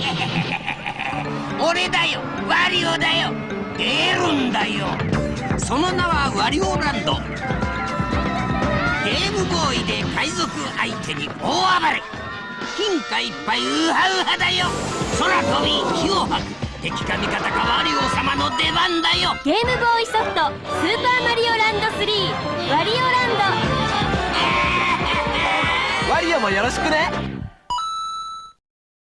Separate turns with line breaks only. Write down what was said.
俺だよ。ワリオだよ。エルンだよ。その名はワリオランド。ゲームボーイで海賊相手に大暴れ。金貨いっぱいウハウハだよ。空飛び火を吐く。敵か味方かワリオ様の出番だよ。
ゲームボーイソフト「スーパーマリオランド3」ワリオランド。
ワリオもよろしくね。